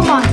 Come on.